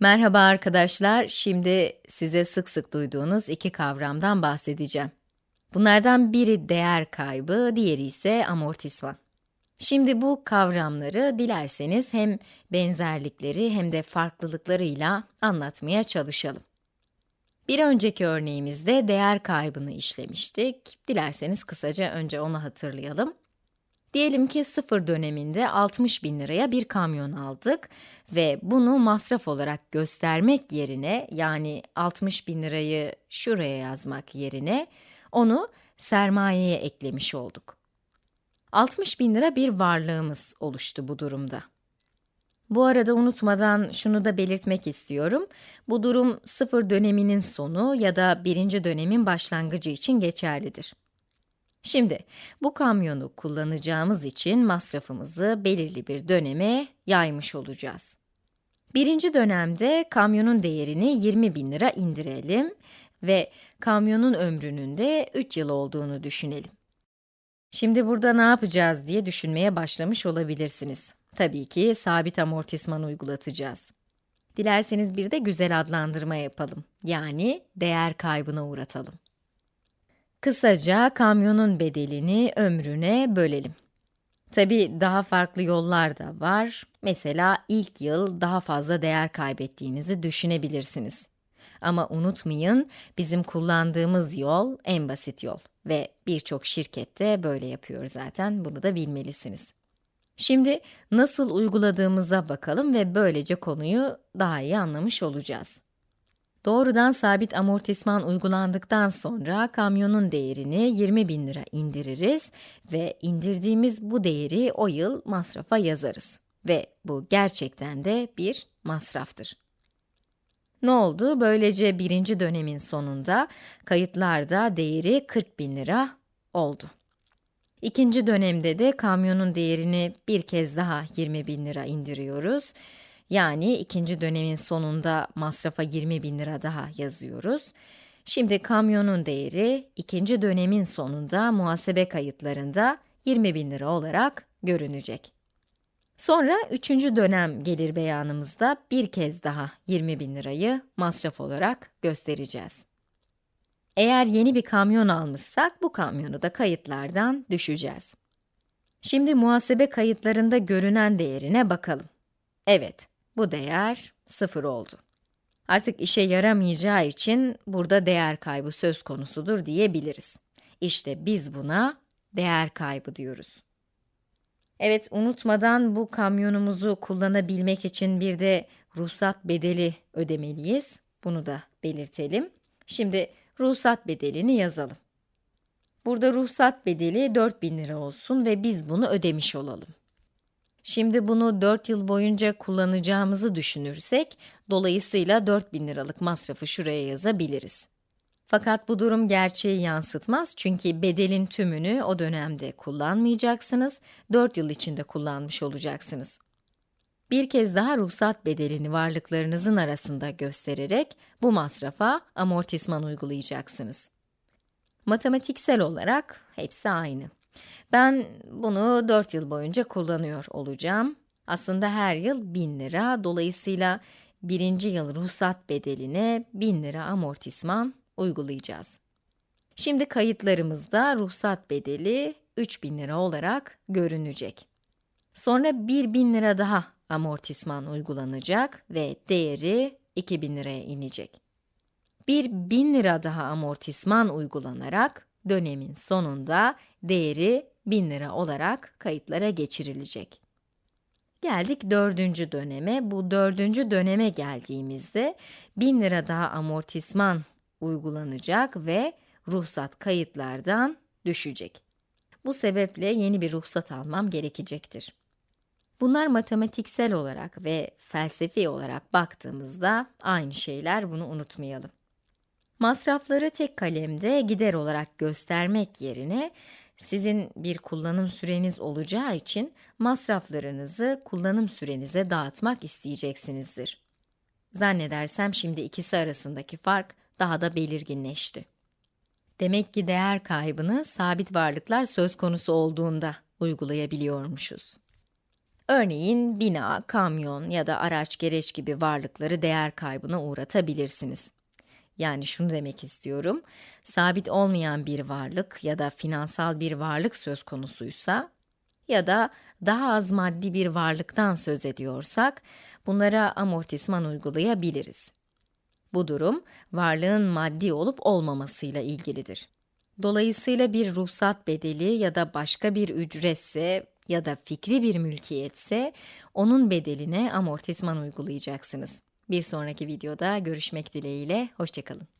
Merhaba arkadaşlar, şimdi size sık sık duyduğunuz iki kavramdan bahsedeceğim. Bunlardan biri değer kaybı, diğeri ise amortisman. Şimdi bu kavramları dilerseniz hem benzerlikleri hem de farklılıklarıyla anlatmaya çalışalım. Bir önceki örneğimizde değer kaybını işlemiştik. Dilerseniz kısaca önce onu hatırlayalım. Diyelim ki sıfır döneminde 60 bin liraya bir kamyon aldık ve bunu masraf olarak göstermek yerine, yani 60 bin lirayı şuraya yazmak yerine, onu sermayeye eklemiş olduk. 60 bin lira bir varlığımız oluştu bu durumda. Bu arada unutmadan şunu da belirtmek istiyorum. Bu durum sıfır döneminin sonu ya da birinci dönemin başlangıcı için geçerlidir. Şimdi, bu kamyonu kullanacağımız için masrafımızı belirli bir döneme yaymış olacağız. Birinci dönemde kamyonun değerini 20 bin lira indirelim ve kamyonun ömrünün de 3 yıl olduğunu düşünelim. Şimdi burada ne yapacağız diye düşünmeye başlamış olabilirsiniz. Tabii ki sabit amortisman uygulatacağız. Dilerseniz bir de güzel adlandırma yapalım. Yani değer kaybına uğratalım. Kısaca kamyonun bedelini ömrüne bölelim. Tabi daha farklı yollar da var. Mesela ilk yıl daha fazla değer kaybettiğinizi düşünebilirsiniz. Ama unutmayın, bizim kullandığımız yol en basit yol ve birçok şirkette böyle yapıyor zaten, bunu da bilmelisiniz. Şimdi nasıl uyguladığımıza bakalım ve böylece konuyu daha iyi anlamış olacağız. Doğrudan sabit amortisman uygulandıktan sonra kamyonun değerini 20 bin lira indiririz ve indirdiğimiz bu değeri o yıl masrafa yazarız. Ve bu gerçekten de bir masraftır. Ne oldu? Böylece birinci dönemin sonunda kayıtlarda değeri 40 bin lira oldu. İkinci dönemde de kamyonun değerini bir kez daha 20 bin lira indiriyoruz yani ikinci dönemin sonunda masrafa 20 bin lira daha yazıyoruz. Şimdi kamyonun değeri ikinci dönemin sonunda muhasebe kayıtlarında 20 bin lira olarak görünecek. Sonra üçüncü dönem gelir beyanımızda bir kez daha 20 bin lirayı masraf olarak göstereceğiz. Eğer yeni bir kamyon almışsak bu kamyonu da kayıtlardan düşeceğiz. Şimdi muhasebe kayıtlarında görünen değerine bakalım. Evet, bu değer 0 oldu. Artık işe yaramayacağı için burada değer kaybı söz konusudur diyebiliriz. İşte biz buna değer kaybı diyoruz. Evet, unutmadan bu kamyonumuzu kullanabilmek için bir de ruhsat bedeli ödemeliyiz. Bunu da belirtelim. Şimdi ruhsat bedelini yazalım. Burada ruhsat bedeli 4000 lira olsun ve biz bunu ödemiş olalım. Şimdi bunu 4 yıl boyunca kullanacağımızı düşünürsek, dolayısıyla 4000 liralık masrafı şuraya yazabiliriz. Fakat bu durum gerçeği yansıtmaz çünkü bedelin tümünü o dönemde kullanmayacaksınız, 4 yıl içinde kullanmış olacaksınız. Bir kez daha ruhsat bedelini varlıklarınızın arasında göstererek bu masrafa amortisman uygulayacaksınız. Matematiksel olarak hepsi aynı. Ben bunu 4 yıl boyunca kullanıyor olacağım. Aslında her yıl 1000 lira, dolayısıyla birinci yıl ruhsat bedeline 1000 lira amortisman uygulayacağız. Şimdi kayıtlarımızda ruhsat bedeli 3000 lira olarak görünecek. Sonra 1000 lira daha amortisman uygulanacak ve değeri 2000 liraya inecek. Bir 1000 lira daha amortisman uygulanarak dönemin sonunda değeri 1000 lira olarak kayıtlara geçirilecek. Geldik dördüncü döneme. Bu dördüncü döneme geldiğimizde 1000 lira daha amortisman uygulanacak ve ruhsat kayıtlardan düşecek. Bu sebeple yeni bir ruhsat almam gerekecektir. Bunlar matematiksel olarak ve felsefi olarak baktığımızda aynı şeyler, bunu unutmayalım. Masrafları tek kalemde gider olarak göstermek yerine sizin bir kullanım süreniz olacağı için masraflarınızı kullanım sürenize dağıtmak isteyeceksinizdir. Zannedersem şimdi ikisi arasındaki fark daha da belirginleşti. Demek ki değer kaybını sabit varlıklar söz konusu olduğunda uygulayabiliyormuşuz. Örneğin bina, kamyon ya da araç gereç gibi varlıkları değer kaybına uğratabilirsiniz. Yani şunu demek istiyorum, sabit olmayan bir varlık ya da finansal bir varlık söz konusuysa ya da daha az maddi bir varlıktan söz ediyorsak, bunlara amortisman uygulayabiliriz. Bu durum, varlığın maddi olup olmamasıyla ilgilidir. Dolayısıyla bir ruhsat bedeli ya da başka bir ücretse ya da fikri bir mülkiyetse, onun bedeline amortisman uygulayacaksınız. Bir sonraki videoda görüşmek dileğiyle, hoşçakalın.